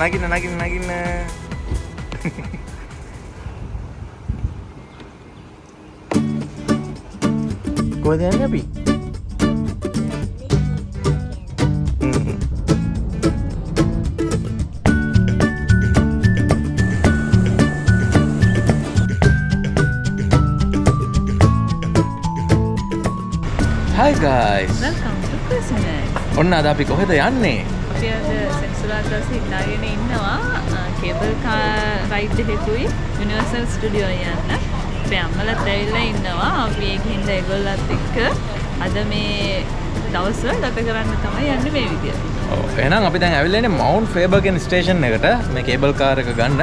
ආ නගින්න නගින්න නගින්න. කොහෙද යන්නේ අපි? හ්ම්. Hi guys. Welcome to Christmas. ඔන්න අද අපි කොහෙද යන්නේ? අපි අද සෙන්සුරාදා දවසේ ඉඳාගෙන ඉන්නවා කේබල් කා රයිඩ් එකකුයි යුනිවර්සල් ස්ටුඩියෝ යන්න. අපේ අම්මලත් ඇවිල්ලා ඉන්නවා. අපි ඒකින්ද ඒගොල්ලත් එක්ක අද මේ දවස්වල ගත කරන්න තමයි යන්නේ මේ විදියට. ඔව් එහෙනම් අපි දැන් ඇවිල්ලා ඉන්නේ මවුන්ට් ෆේබර්ගෙන් ස්ටේෂන් එකට මේ කේබල් කාර් එක ගන්න.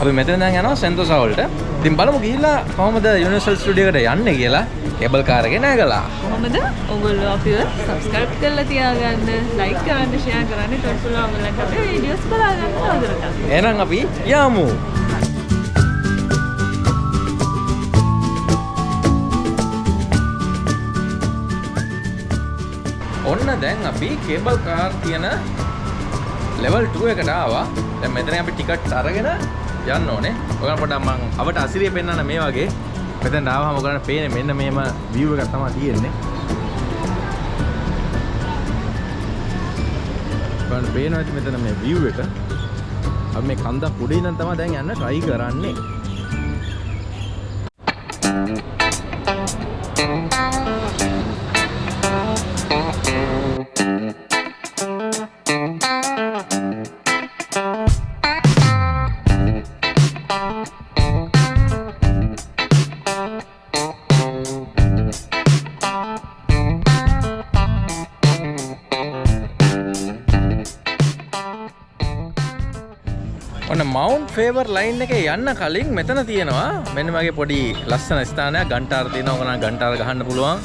අපි මෙතන දැන් යනවා සෙන්තෝසා වලට. ඉතින් බලමු ගිහිල්ලා කොහොමද යුනිවර්සල් ස්ටුඩියෝ එකට යන්නේ කියලා කේබල් කාර් එකේ නැගලා. කොහොමද? ඔයගොල්ලෝ අපිව subscribe කරලා තියාගන්න, like කරන්න, share කරන්න, ඊට පස්සේ ඔයගොල්ලන්ට අපේ videos බලා ගන්න තවදුරටත්. එහෙනම් අපි යමු. ඔන්න දැන් අපි කේබල් කාර් තියෙන ලෙවල් 2 එකට ආවා. දැන් මෙතන අපි ටිකට් අරගෙන යන්න ඕනේ. ඔයගොල්ලන් පොඩ්ඩක් මං අවට අසිරිය පෙන්නන්න මේ වගේ. මෙතෙන් ආවම ඔයගොල්ලන්ට පේන්නේ මෙන්න මේම view එකක් තමයි තියෙන්නේ. ඔයගොල්ලන්ට පේනවා ඇති මෙතන මේ view එක. අපි මේ කන්දක් උඩ ඉඳන් තමයි දැන් යන්න try කරන්නේ. ෆේවර් ලයින් එක යන්න කලින් මෙතන තියෙනවා. මෙන්න මගේ පොඩි ලස්සන ස්ථානයක් ගන්ටාර තියෙනවා. ඕකනම් ගන්ටාර ගහන්න පුළුවන්.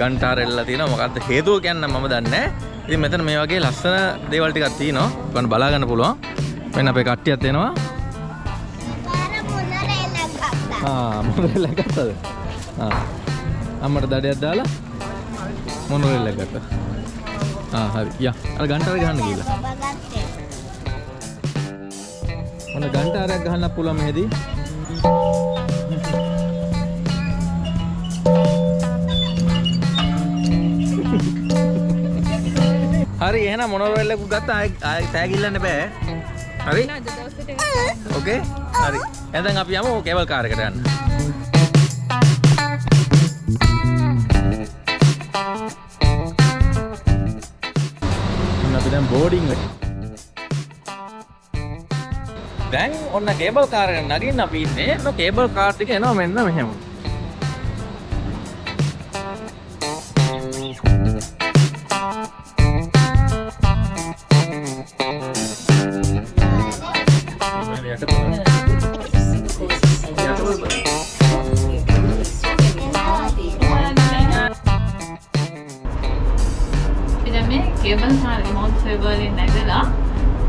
ගන්ටාර එල්ලලා තියෙනවා. මොකද්ද හේතුව කියන්න මම දන්නේ නැහැ. ඉතින් මෙතන මේ වගේ ලස්සන දේවල් ටිකක් තියෙනවා. ඔයගොල්ලන් බලා ගන්න පුළුවන්. මෙන්න අපේ කට්ටියත් එනවා. ආ මොනරෙල්ල ගත්තද? ආ අම්මට දඩයක් දාලා මොනරෙල්ල ගත්තා? ආ හරි. යා අර ගන්ටාර ගහන්න ගිහලා ඔන්න ගන්ටාරයක් ගහන්න පුළුවන් මෙහෙදී. හරි එහෙනම් මොනරෙල් එකක් ගත්තා ආයෙ ආයෙ තෑගිල්ලන්න බෑ. හරි? අද දවසට ඕකේ? හරි. එහෙනම් අපි යමු කේබල් කාර් එකට යන්න. ඔන්න අපි දැන් බෝඩින් එක. දැන් ඔන්න කේබල් කාර් එක නගින්න අපි ඉන්නේ. ඔන්න කේබල් කාර් ටික එනවා මෙන්න මෙහෙම. ඉතින් මේ කේබල් කාර් එක මවුන්ට් ෆෙබර්ලි නැගලා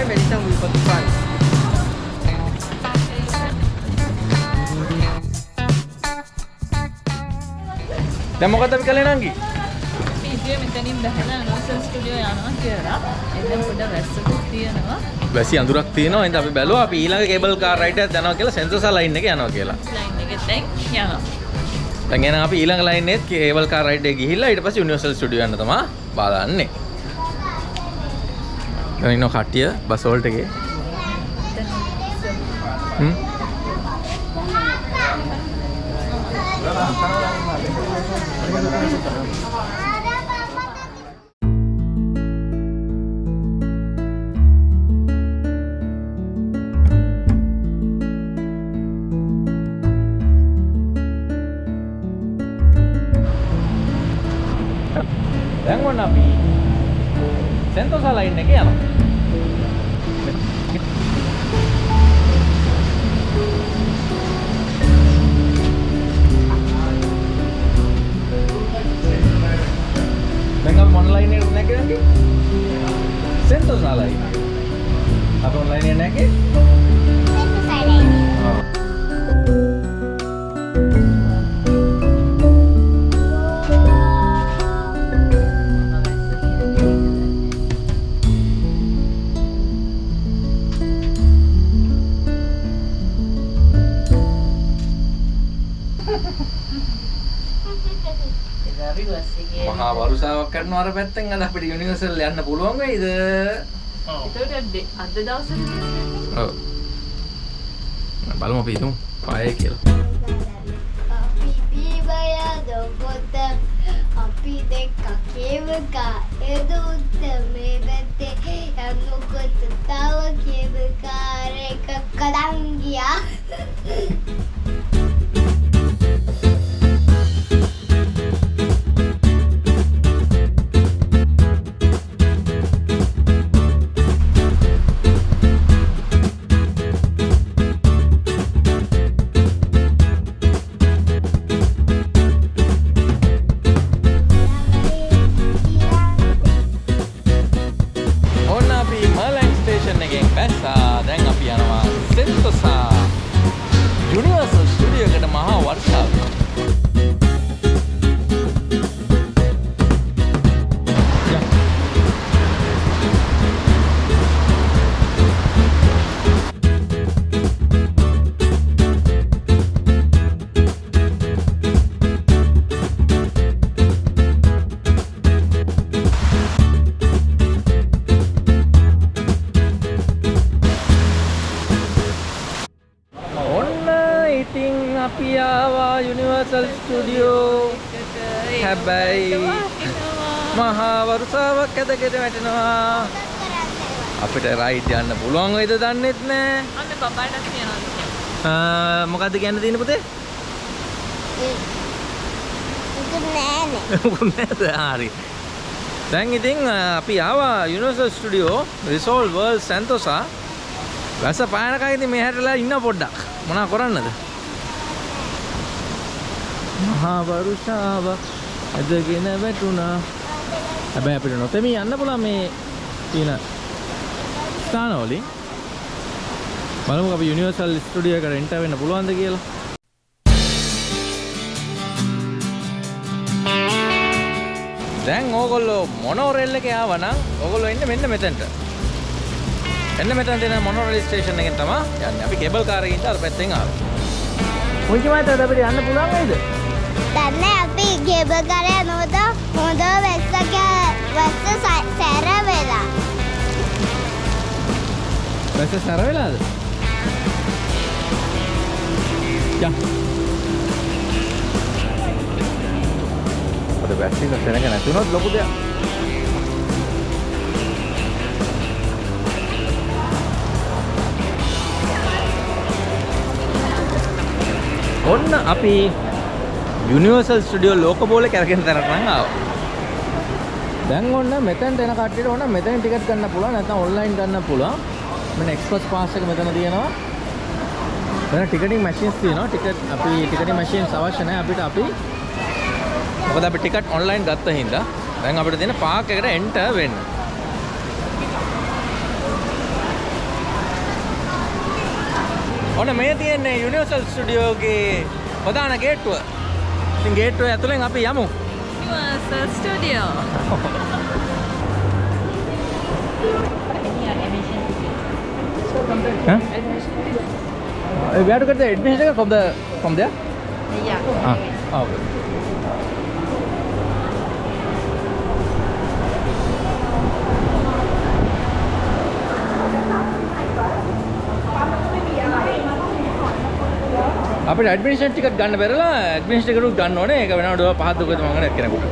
shopping malls, easy access to taxi. දැන් මොකද අපි කළේ නංගි? ඉතින් මෙතනින් බහලා යුනිවර්සල් ස්ටුඩියෝ යනවා කියලා. එතන පොඩ වැස්සකුත් තියෙනවා. වැසි අඳුරක් තියෙනවා. එහෙනම් අපි බැලුවා අපි ඊළඟ කේබල් කාර් රයිඩ් එකක් යනවා කියලා සෙන්සර්සා ලයින් එක යනවා කියලා. ලයින් එකෙන් දැන් යනවා. දැන් එහෙනම් අපි ඊළඟ ලයින් එකේ කේබල් කාර් රයිඩ් එක ගිහිල්ලා ඊට පස්සේ යුනිවර්සල් ස්ටුඩියෝ යන්න තමයි බලන්නේ. ඉන්න කට්ටිය බස්වෝල්ට එකේ දැන් ඔන්න අපි. සෙන්තෝසා ලයින් එකේ යනවා. දැන් අපි මොන ලයින් එකට නැගිටින්නේ? Sentosa line. අපි මොන ලයින් එකට මහා වරුසාවක් කරනවා අර පැත්තෙන් අද අපිට යුනිවර්සල් යන්න පුළුවන් වෙයිද? එතකොට ඩේ- අද දවසේ ඔව්. බලමු අපි හිතමු පායේ කියලා. අපි බීබය දොපොත අපි දෙක්ක කියවකා එදුත්ත මේ පැත්තේ යන්නකොත් තව කියවකාරයක කඩන් ගියා පුළුවන් වෙයිද දන්නෙත් නෑ. අන්න බබාට කියනවා. මොකද්ද කියන්න තියෙන පුතේ? හරි. දැන් ඉතින් අපි ආවා Universal Studio resort world Sentosa. වැස පායනකයි ඉතින් මේ හැටලා ඉන්න පොඩ්ඩක්. මොනා කරන්නද? මහා වරුෂාවක් ඇදගෙන වැටුණා. හැබැයි අපිට නොතෙමී යන්න පුළුවන් මේ තියෙන ස්ථානවලින්. බලමු අපි යුනිවර්සල් ස්ටුඩියෝ එකට එන්ටර් වෙන්න පුළුවන්ද කියලා. දැන් ඕගොල්ලෝ මොනෝරෙල් එකේ ආවනම් ඕගොල්ලෝ එන්නේ මෙන්න මෙතනට. එන්න මෙතන තියෙන මොනෝරෙල් ස්ටේෂන් එකෙන් තමයි යන්නේ. අපි කේබල් කාර් එකකින් අර පැත්තෙන් ආවා. පුංචි මහත්තයාට අපිට යන්න පුළුවන් වෙයිද? දන්නේ අපි ගෙබ කරය නොද හොඳ වෙස්සක වැස්ස සැර වෙලා බස් සැර වෙලාද? යා. අද එක සෙනග නැතුනොත් ලොකු දෙයක්. ඔන්න අපි යුනිවර්සල් ස්ටුඩියෝ ලෝක බෝල කැරගෙන තරට නම් ආවා. දැන් ඔන්න මෙතනට එන කට්ටියට ඕන මෙතන ටිකට් ගන්න පුළුවන් නැත්නම් ඔන්ලයින් ගන්න පුළුවන්. මෙන්න එක්ස්ප්‍රස් පාස් එක මෙතන තියෙනවා. මෙතන ටිකටින් මැෂින්ස් තියෙනවා. ටිකට් අපි ටිකටින් මැෂින්ස් අවශ්‍ය නැහැ අපිට අපි මොකද අපි ටිකට් ඔන්ලයින් ගත්ත හින්දා දැන් අපිට තියෙන පාක් එකට එන්ටර් වෙන්න. ඔන්න මේ තියෙන්නේ යුනිවර්සල් ස්ටුඩියෝගේ ප්‍රධාන ගේට්ටුව. ඉතින් ගේට්ටුව ඇතුලෙන් අපි යමු. Universal Studio. Huh? Uh, we have to get the admission from the from there. Yeah. Ah, oh, okay. අපිට ඇඩ්මිනිස්ට්‍රේෂන් ටිකට් ගන්න බැරලා ඇඩ්මිනිස්ට්‍රේෂන් ටිකට් ගන්න ඕනේ. ඒක වෙනවට පහත් දුකද මම ගන්න කෙනෙකුට.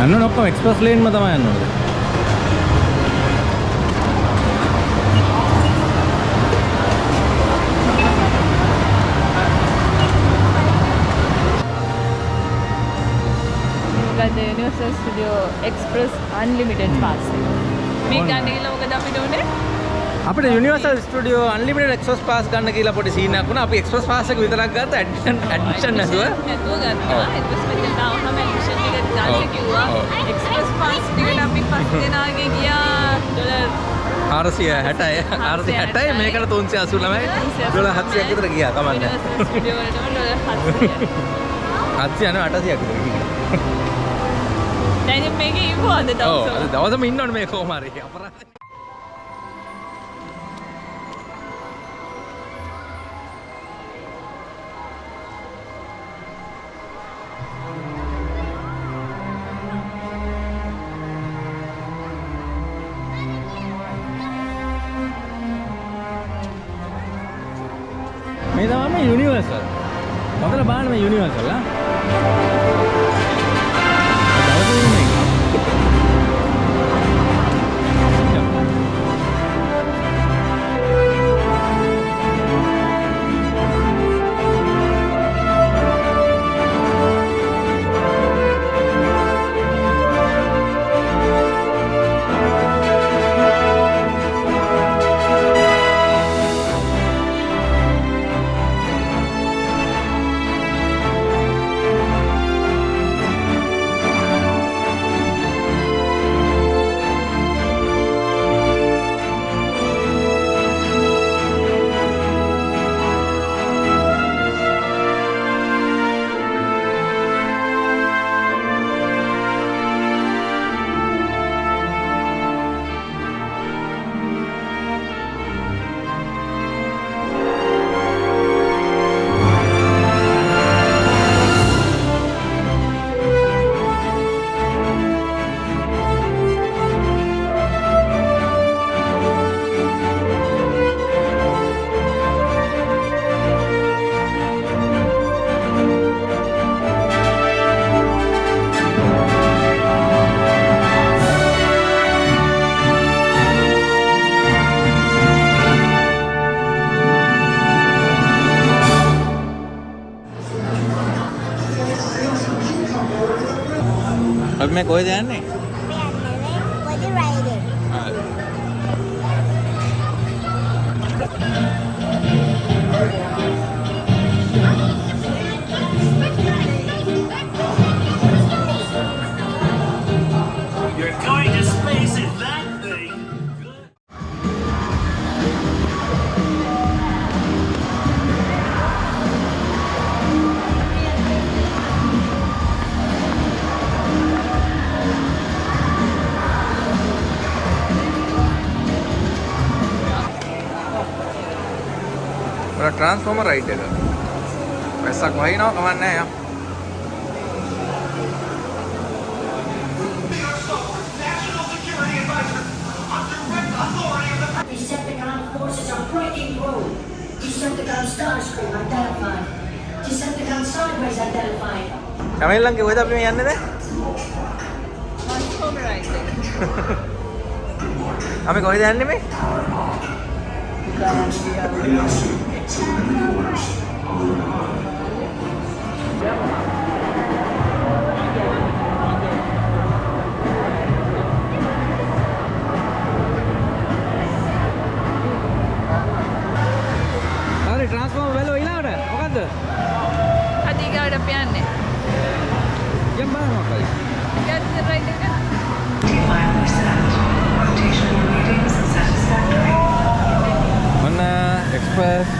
යන්න ඕනේ ඔක්කොම එක්ස්ප්‍රස් ලේන්ම තමයි යන්න ඕනේ. Universal Studio Express Unlimited pass. මේ. ගන්න ගිහලා මොකද අපිට උනේ? අපිට Universal Studio unlimited express pass ගන්න කියලා පොඩි සීන් එකක් වුණා. අපි එක්ස්ප්‍රස් පාස් එක විතරක් ගත්තා ඇඩ්මිෂන් ඇඩ්මිෂන් නැතුව. නැතුව ගත්තා. පස්සේ මෙතන ආවම ඇඩ්මිෂන් ඔව්. ගන්න කිව්වා. එක්ස්ප්‍රස් පාස් ටිකට අපි පස් දෙනාගේ ගියා ඩොලර් 460යි 460යි මේකට 389යි ඩොලර් 700ක් විතර ගියා කමන්නේ. Universal Studio වලටම dollar 700. 700 යනවා 800ක් විතර ගියා. දැන් ඉතින් මේකේ ඉවුවද ඔව් දවසවල? අද දවසම ඉන්න ඕනේ මේ කොහොම හරි අපරාධ. මේ තමයි මේ යුනිවර්සල්. මොකද බලන්න මේ යුනිවර්සල් ආ. කොහෙද යන්නේ? Breaking road. Decepticon Starscream identified. Decepticon Sideways identified. කැමෙල්ලන්ගේ කොහෙද අපි මේ යන්නේ දැන්? එක. අපි කොහෙද යන්නේ මේ? හරි ට්‍රාන්ස්ෆෝමර් වැල ඊළඟට මොකද්ද? අදීගාවට අපි යන්නේ. යම් බලන්න මොකක්ද? ඊගාට රයිඩ් එක. ඔන්න එක්ස්ප්‍රස් යම් යම්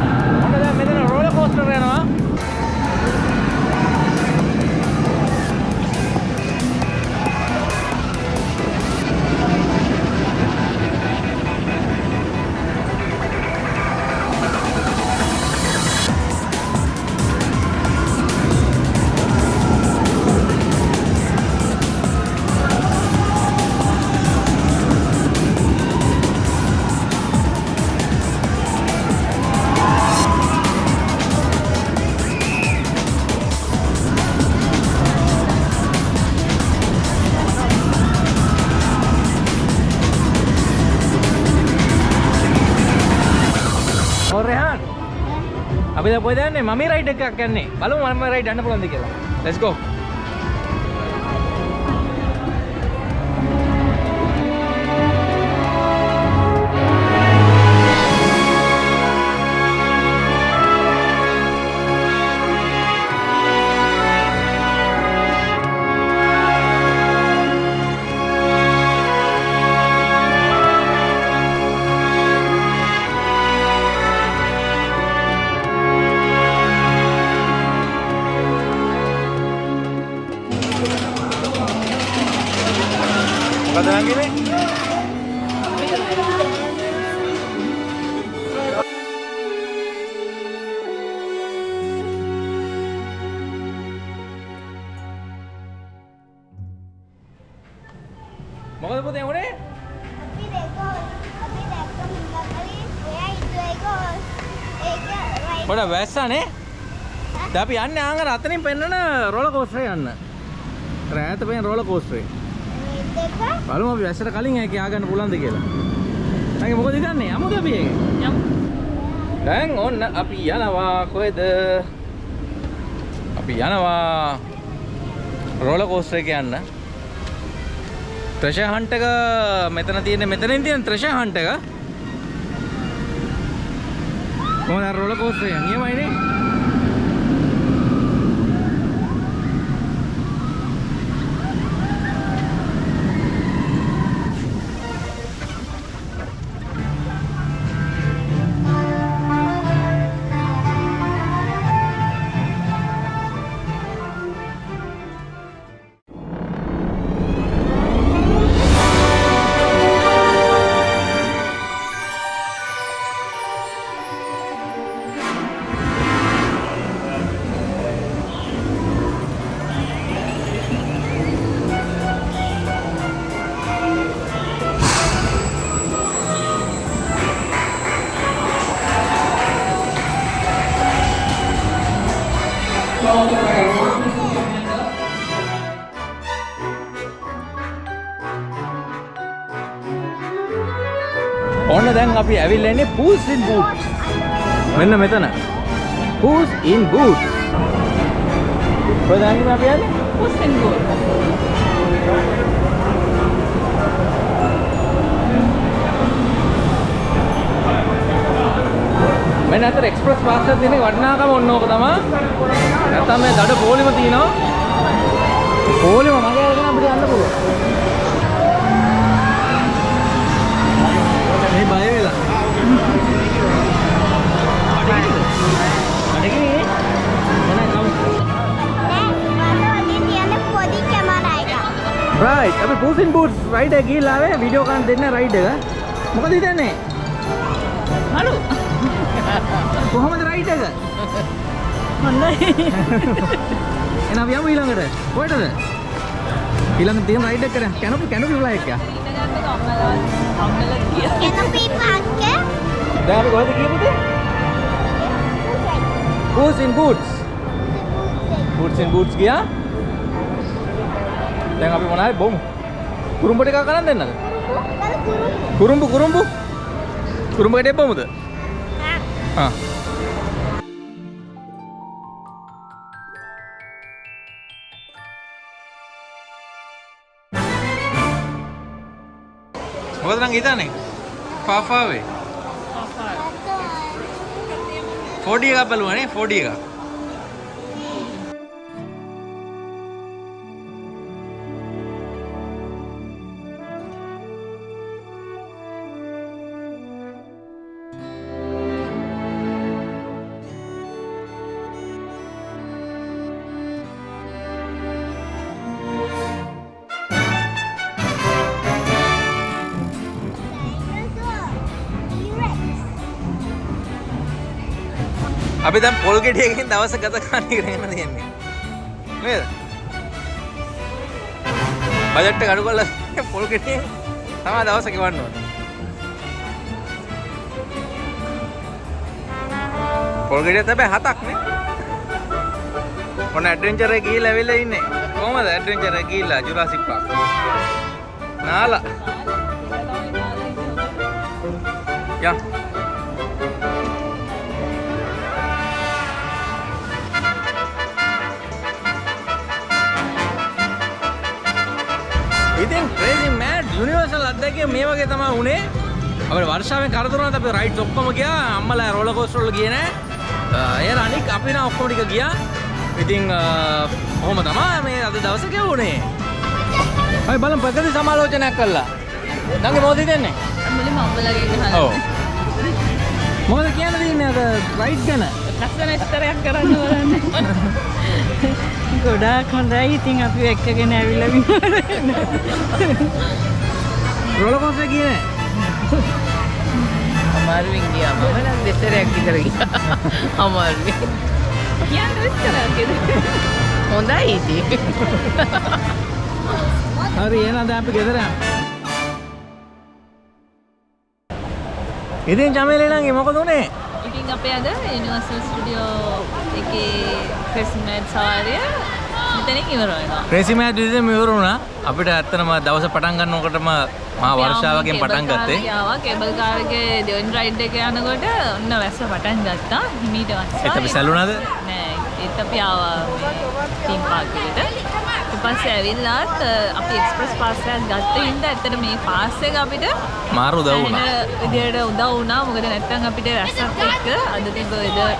ඔන්න දැන් මෙතන රෝලර් කෝස්ටර් යනවා. අපි දැන් කොහෙද යන්නේ? මම රයිඩ් එකක් යන්නේ. බලමු මම රයිඩ් යන්න පුළුවන්ද කියලා. Let's go. මොකද පුතේ උනේ? අපි දෙකෝ අපි දැක්ක මුංගා කලින් ඔයා හිතුවේකෝ ඒක පොඩ වැස්සනේ. දැන් අපි යන්නේ ආංගර අතනින් පෙන්නන රෝලර් කෝස්ටරේ යන්න. රෑත පෙන් රෝලර් කෝස්ටරේ. බලමු අපි වැස්සට කලින් ඒක ආගන්න පුළුවන්ද කියලා. නැගේ මොකද හිතන්නේ? යමුද අපි ඒක? යමු. දැන් ඔන්න අපි යනවා කොහෙද? අපි යනවා රෝලර් කෝස්ටර් යන්න. ට්‍රෙෂර් හන්ට් එක මෙතන තියෙන මෙතනින් තියෙන ට්‍රෙෂර් හන්ට් එක. කොහොමද අර රෝලර් කෝස්ටර් එක? නියමයිනේ. අපි ඇවිල්ලා ඉන්නේ Pools in Boots. මෙන්න මෙතන. Pools in Boots. කොහෙද යන්නේ අපි යන්නේ? පුස්සෙන් ගෝල්. මෙන්න අතර එක්ස්ප්‍රස් පාස් එකක් තියෙන වටිනාකම ඔන්න ඕක තමයි. නැත්තම් මේ දඩ පොලිම තියෙනවා. පොලිම මගේ අරගෙන අපිට යන්න පුළුවන්. රයිට් අපි පූසින් බූට්ස් රයිඩ් එක ගිහිල්ලා ආවේ වීඩියෝ ගන්න දෙන්න රයිඩ් එක. මොකද හිතන්නේ? මලු. කොහොමද රයිඩ් එක? හොඳයි. එහෙනම් අපි යමු ඊළඟට. කොහෙටද? ඊළඟ තියෙන රයිඩ් එක කරා. කැනොපි කැනොපි ෆ්ලයි එක. ගියා. එනපි පාක්කේ දැන් අපි කොහෙද ගියපුද? පූසින් බූට්ස්. පූසින් බූට්ස් ගියා. දැන් අපි මොනවද බොමු? කුරුම්බ ටිකක් අරන් දෙන්නද? කුරුම්බු කුරුම්බු. කුරුම්බ ගෙඩියක් බොමුද? ආ. මොකද නම් හිතන්නේ? ෆාෆාවේ. 4D එකක් බලුවා නේ 4D එකක්. අපි දැන් පොල් ගෙඩියකින් දවස ගත කරන්න ඉගෙන තියෙන්නේ. නේද? බජට් එක අඩු කරලා පොල් ගෙඩියෙන් තමයි දවස ගෙවන්න ඕනේ. පොල් ගෙඩිය තමයි හතක් නේ. ඔන්න ඇඩ්වෙන්චර් එක ගිහිල්ලා ඇවිල්ලා ඉන්නේ. කොහමද ඇඩ්වෙන්චර් එක ගිහිල්ලා ජුරාසික් පාක්? නාලා. යා. ඉතින් ක්‍රේසි මෑඩ් යුනිවර්සල් අත්දැකීම මේ වගේ තමයි උනේ. අපේ වර්ෂාවෙන් කරදරුණාත් අපි රයිඩ්ස් ඔක්කොම ගියා. අම්මලා රෝලර් කෝස්ටර් වල ගියේ නෑ. ඒ අනික අපි නම් ඔක්කොම ටික ගියා. ඉතින් කොහොම තමයි මේ අද දවස ගෙවුනේ. අපි බලමු ප්‍රගති සමාලෝචනයක් කළා. නංගි මොකද හිතන්නේ? මුලින්ම අම්බලගේ ගහලා ඔව්. මොකද කියන්න තියෙන්නේ අද රයිඩ් ගැන? ලස්සන ස්තරයක් කරන්න බලන්න ගොඩාක් හොඳයි. ඉතින් අපි එක්කගෙන ඇවිල්ලා රෝලර් කෝස්ටර් ගියේ නෑ. අමාරුවෙන් ගියා මම නම් දෙතරයක් විතර ගියා. අමාරුවෙන් කියන්න විස්තරයක් හොඳයි ඉතින්. හරි එහෙනම් දැන් අපි ගෙදර යමු. ඉතින් චමේලේ නම් මොකද උනේ? ඉතින් අපේ අද යුනිවර්සල් ස්ටුඩියෝ එකේ ක්‍රිස්මස් සවාරිය මෙතනින් ඉවර වෙනවා ක්‍රේසි මෑඩ් විදිහට මෙවර වුණා. අපිට ඇත්තටම දවස පටන් ගන්නකොටම මහා වර්ෂාවකින් පටන් ගත්තේ. ආවා කේබල් කාර් එකේ දෙවෙනි රයිඩ් එක යනකොට ඔන්න වැස්ස පටන් ගත්තා හිමීට වස්සා ඒත් අපි සැලුණාද? නෑ ඒත් අපි ආවා ටීම් පාක් එකට පස්සේ ඇවිල්ලාත් අපි එක්ස්ප්‍රස් පාස් එකක් ගත්ත හින්දා ඇත්තට මේ පාස් එක අපිට මාරු උදව් වුණා. විදියට උදව් වුණා. මොකද නැත්තම් අපිට රැස්සත් එක්ක අද තිබ්බ වෙදර්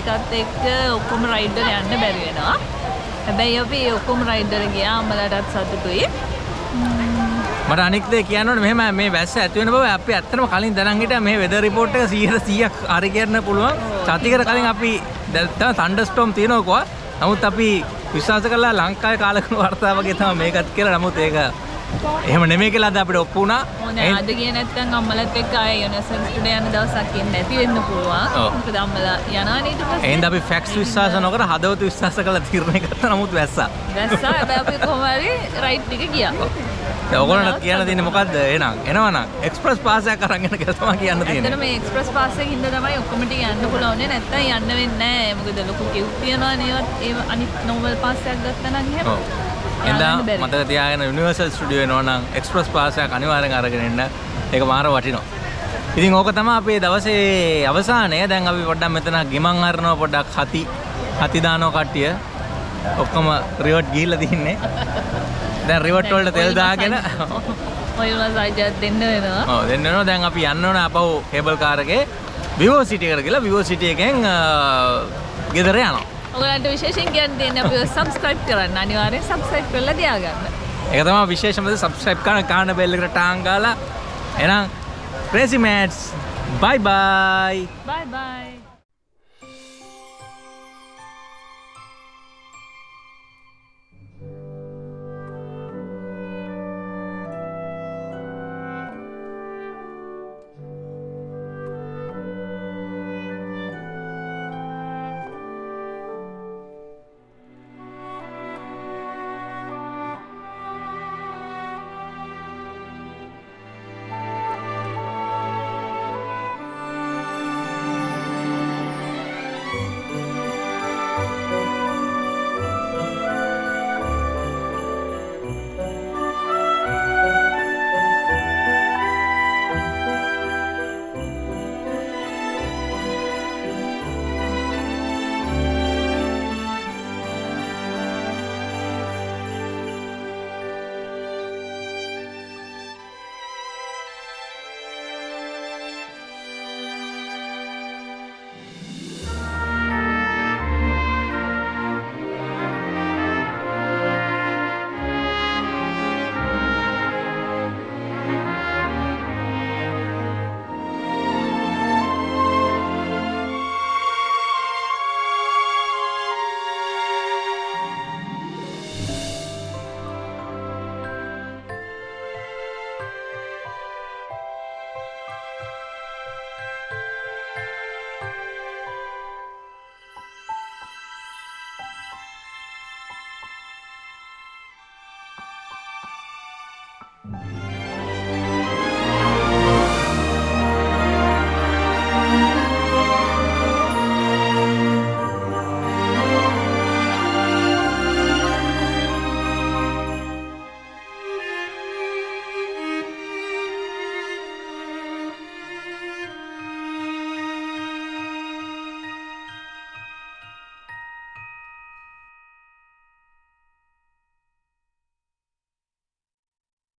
එකත් එක්ක ඔක්කොම රයිඩ් වල යන්න බැරි වෙනවා. හැබැයි අපි ඔක්කොම රයිඩ් වල ගියා අම්මලාටත් සතුටුයි. මට අනික් දේ කියන්න ඕනේ. මෙහෙම මේ වැස්ස ඇති වෙන බව අපි ඇත්තටම කලින් දැනන් හිටියා. මේ වෙදර් රිපෝට් එක 100%ක් හරි කියන්න පුළුවන්. සතියකට කලින් අපි දැන් තන්ඩර් ස්ටෝම් තියෙනවා නමුත් අපි විශ්වාස කළා ලංකාවේ කාලකන වර්තාව වගේ තමයි මේකත් කියලා. නමුත් ඒක එහෙම නෙමෙයි කියලා අද අපිට ඔප්පු වුණා. හොඳ අද ගිය නැත්තම් අම්මලත් එක්ක ආයේ යුනිවර්සල් ස්ටුඩියෝ යන දවසක් ඉන්න නැති වෙන්න පුළුවන්. මොකද අම්මලා යනවා ඊට පස්සේ එහෙනම් අපි ෆැක්ස් විශ්වාස නොකර හදවත විශ්වාස කරලා තීරණය ගත්තා. නමුත් වැස්සා. දැස්සා හැබැයි අපි කොහොම හරි රයිඩ් ටික ගියා දැන් ඔයගොල්ලන්ට කියන්න තියෙන්නේ මොකද්ද? එහෙනම් එනවනම් එක්ස්ප්‍රස් පාස් එකක් අරන් එන කියලා තමයි කියන්න තියෙන්නේ. මේ එක්ස්ප්‍රස් පාස් එකකින් ඉඳ තමයි ඔක්කොම ටික යන්න පුළුවන් නැත්තම් යන්න වෙන්නේ නැහැ මොකද ලොකු කිව් තියනවා නේවත් ඒ අනිත් නෝමල් පාස් එකක් ගත්තා නම් එහෙම බැරි. මතක තියාගෙන යුනිවර්සල් ස්ටුඩියෝ එනවා නම් එක්ස්ප්‍රස් පාස් එකක් අනිවාර්යෙන් අරගෙන එන්න. ඒක මාර වටිනවා. ඉතින් ඕක තමයි අපේ දවසේ අවසානය. දැන් අපි පොඩ්ඩක් මෙතන ගිමන් හරනවා පොඩ්ඩක් හති හති දානවා කට්ටිය. ඔක්කොම රිවර්ට් ගිහිල්ලා තින්නේ. දැන් රිවර්ට් වලට තෙල් දාගෙන ඔය වල සයිජත් දෙන්න වෙනවා ඔව් දෙන්න වෙනවා. දැන් අපි යන්න ඕන අපව කේබල් කාර් එකේ Vivo City එකට ගිහලා Vivo City එකෙන් ගෙදර යනවා. ඔයගලන්ට විශේෂයෙන් කියන්න තියෙන්නේ අපිව සබ්ස්ක්‍රයිබ් කරන්න. අනිවාර්යෙන් සබ්ස්ක්‍රයිබ් කරලා තියාගන්න. ඒක තමයි විශේෂම දේ subscribe කරන කාන බෙල් එකට ටාන් ගාලා. එහෙනම් crazy mats. Bye bye. Bye bye